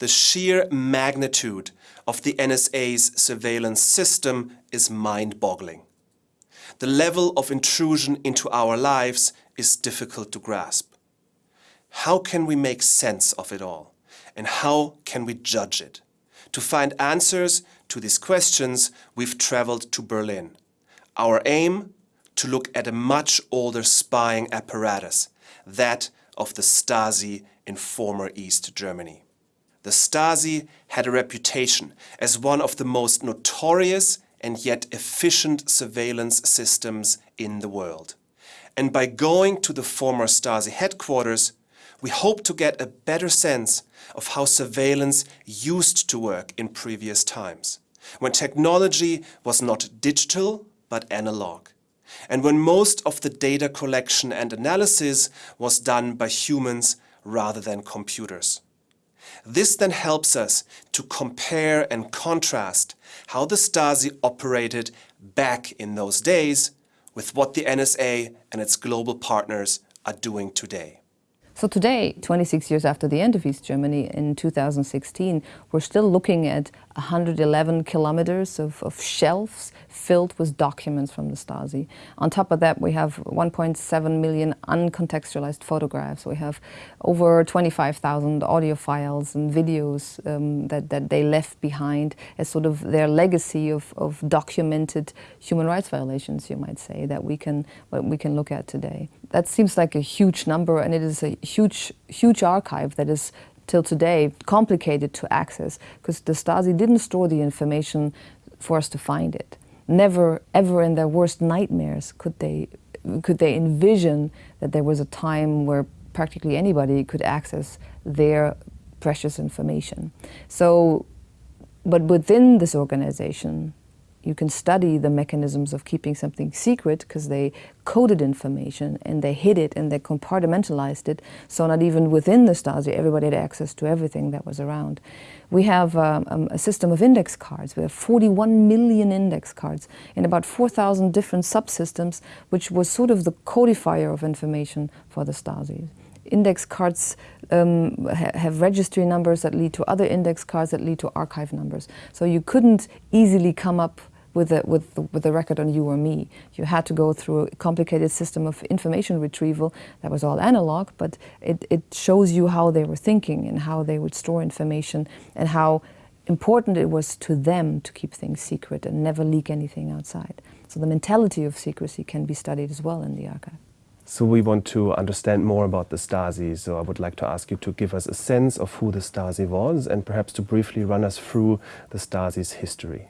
the sheer magnitude of the NSA's surveillance system is mind-boggling. The level of intrusion into our lives is difficult to grasp. How can we make sense of it all? And how can we judge it? To find answers to these questions, we've traveled to Berlin. Our aim? To look at a much older spying apparatus, that of the Stasi in former East Germany. The Stasi had a reputation as one of the most notorious and yet efficient surveillance systems in the world. And by going to the former Stasi headquarters, we hope to get a better sense of how surveillance used to work in previous times, when technology was not digital but analog, and when most of the data collection and analysis was done by humans rather than computers. This then helps us to compare and contrast how the Stasi operated back in those days with what the NSA and its global partners are doing today. So today, 26 years after the end of East Germany in 2016, we're still looking at 111 kilometers of, of, shelves filled with documents from the Stasi. On top of that, we have 1.7 million uncontextualized photographs. We have over 25,000 audio files and videos um, that, that they left behind as sort of their legacy of, of documented human rights violations, you might say, that we can, we can look at today. That seems like a huge number and it is a huge, huge archive that is till today complicated to access because the Stasi didn't store the information for us to find it. Never, ever in their worst nightmares could they, could they envision that there was a time where practically anybody could access their precious information. So, but within this organization, you can study the mechanisms of keeping something secret because they coded information and they hid it and they compartmentalized it. So not even within the Stasi, everybody had access to everything that was around. We have um, um a system of index cards. We have 41 million index cards in about 4,000 different subsystems, which was sort of the codifier of information for the Stasi index cards um, ha have registry numbers that lead to other index cards that lead to archive numbers. So you couldn't easily come up with a, with, with a record on you or me. You had to go through a complicated system of information retrieval that was all analog, but it, it shows you how they were thinking and how they would store information and how important it was to them to keep things secret and never leak anything outside. So the mentality of secrecy can be studied as well in the archive. So we want to understand more about the Stasi, so I would like to ask you to give us a sense of who the Stasi was and perhaps to briefly run us through the Stasi's history.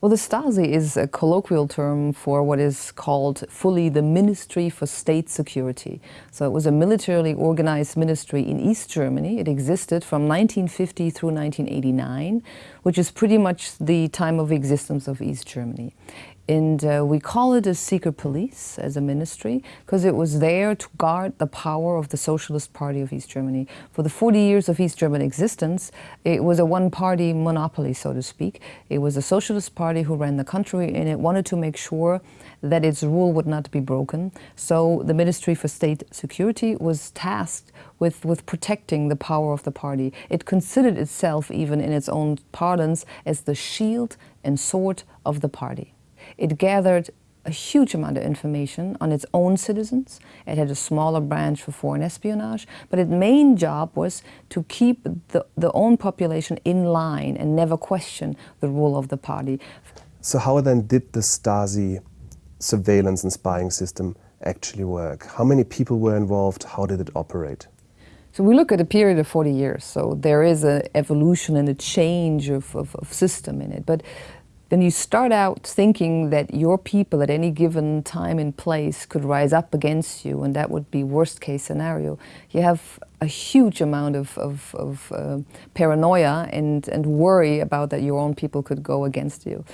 Well, the Stasi is a colloquial term for what is called fully the Ministry for State Security. So it was a militarily organized ministry in East Germany. It existed from 1950 through 1989, which is pretty much the time of existence of East Germany. And uh, we call it a secret police as a ministry because it was there to guard the power of the Socialist Party of East Germany. For the 40 years of East German existence, it was a one-party monopoly, so to speak. It was a Socialist Party who ran the country and it wanted to make sure that its rule would not be broken. So the Ministry for State Security was tasked with, with protecting the power of the party. It considered itself, even in its own parlance, as the shield and sword of the party. It gathered a huge amount of information on its own citizens. It had a smaller branch for foreign espionage, but its main job was to keep the, the own population in line and never question the rule of the party. So how then did the Stasi surveillance and spying system actually work? How many people were involved? How did it operate? So we look at a period of 40 years, so there is an evolution and a change of, of, of system in it. But then you start out thinking that your people at any given time and place could rise up against you and that would be worst case scenario. You have a huge amount of, of, of uh, paranoia and, and worry about that your own people could go against you.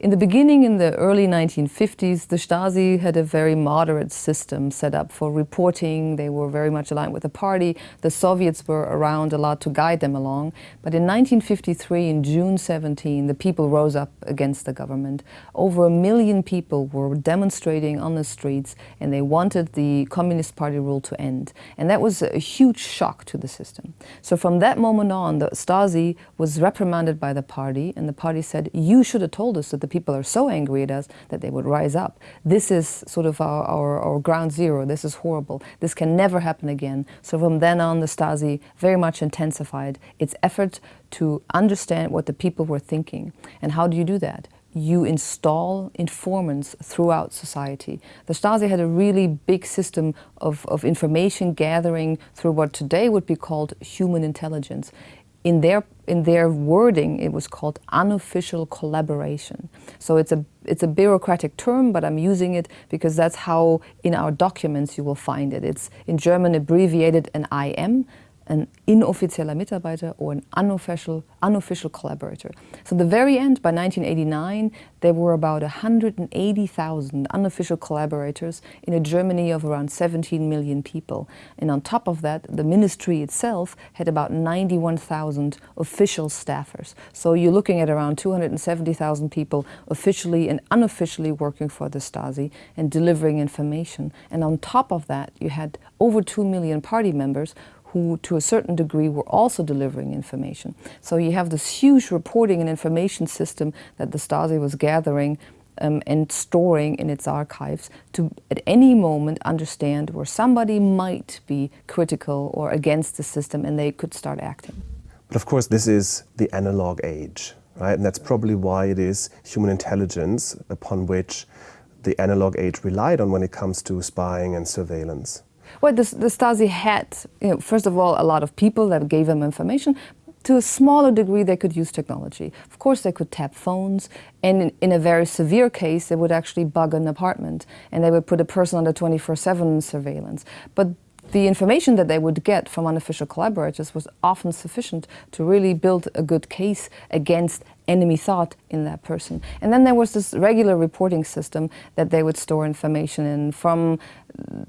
In the beginning, in the early 1950s, the Stasi had a very moderate system set up for reporting. They were very much aligned with the party. The Soviets were around a lot to guide them along. But in 1953, in June 17, the people rose up against the government. Over a million people were demonstrating on the streets and they wanted the Communist Party rule to end. And that was a huge shock to the system. So from that moment on, the Stasi was reprimanded by the party and the party said, you should have told us that the the people are so angry at us that they would rise up. This is sort of our, our, our ground zero. This is horrible. This can never happen again. So from then on, the Stasi very much intensified its effort to understand what the people were thinking. And how do you do that? you install informants throughout society. The Stasi had a really big system of, of information gathering through what today would be called human intelligence in their in their wording it was called unofficial collaboration. So it's a it's a bureaucratic term but i'm using it because that's how in our documents you will find it. It's in german abbreviated an im an inoffizieller Mitarbeiter or an unofficial, unofficial collaborator. So the very end, by 1989, there were about 180,000 unofficial collaborators in a Germany of around 17 million people. And on top of that, the ministry itself had about 91,000 official staffers. So you're looking at around 270,000 people officially and unofficially working for the Stasi and delivering information. And on top of that, you had over 2 million party members who to a certain degree were also delivering information. So you have this huge reporting and information system that the Stasi was gathering um, and storing in its archives to at any moment understand where somebody might be critical or against the system and they could start acting. But of course this is the analog age, right? And that's probably why it is human intelligence upon which the analog age relied on when it comes to spying and surveillance. Well, the, the Stasi had, you know, first of all, a lot of people that gave them information. To a smaller degree, they could use technology. Of course, they could tap phones, and in, in a very severe case, they would actually bug an apartment, and they would put a person under 24-7 surveillance. But the information that they would get from unofficial collaborators was often sufficient to really build a good case against enemy thought in that person. And then there was this regular reporting system that they would store information in from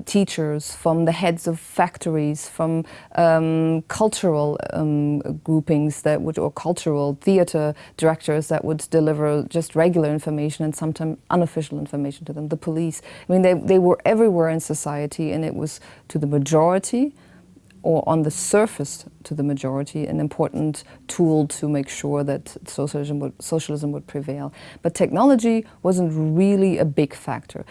teachers, from the heads of factories, from um, cultural um, groupings that would, or cultural theater directors that would deliver just regular information and sometimes unofficial information to them, the police. I mean, they, they were everywhere in society and it was to the majority or on the surface to the majority, an important tool to make sure that socialism would, socialism would prevail. But technology wasn't really a big factor.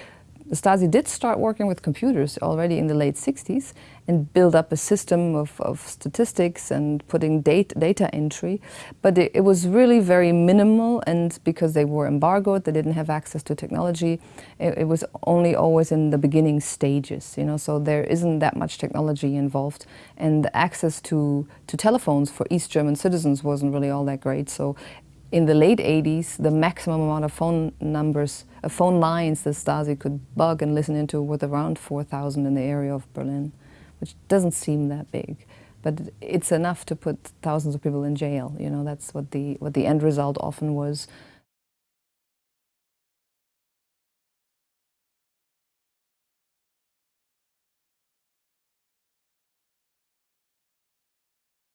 The Stasi did start working with computers already in the late 60s and build up a system of, of statistics and putting data, data entry, but it, it, was really very minimal and because they were embargoed, they didn't have access to technology, it, it, was only always in the beginning stages, you know, so there isn't that much technology involved. And access to, to telephones for East German citizens wasn't really all that great, so in the late 80s, the maximum amount of phone numbers, uh, phone lines the Stasi could bug and listen into was around 4,000 in the area of Berlin, which doesn't seem that big. But it's enough to put thousands of people in jail. You know, that's what the, what the end result often was.